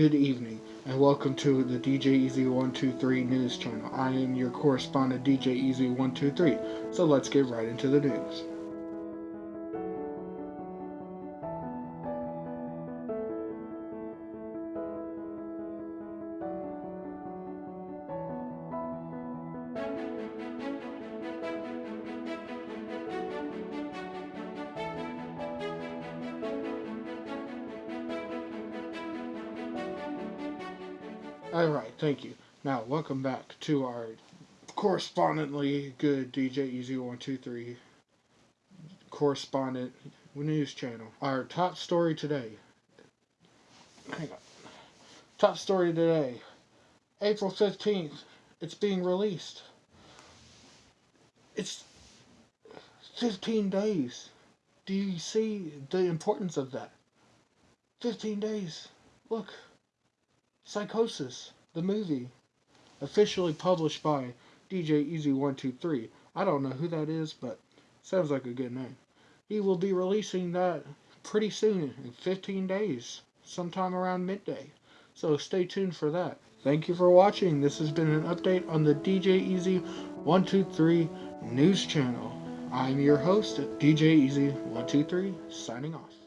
good evening, and welcome to the DJ Easy123 news channel. I am your correspondent, DJ Easy123, so let's get right into the news. Alright, thank you. Now, welcome back to our correspondently good DJ Easy123 correspondent news channel. Our top story today. Hang on. Top story today. April 15th. It's being released. It's 15 days. Do you see the importance of that? 15 days. Look. Psychosis, the movie, officially published by DJ Easy123. I don't know who that is, but sounds like a good name. He will be releasing that pretty soon, in 15 days, sometime around midday. So stay tuned for that. Thank you for watching. This has been an update on the DJ Easy123 news channel. I'm your host, DJ Easy123, signing off.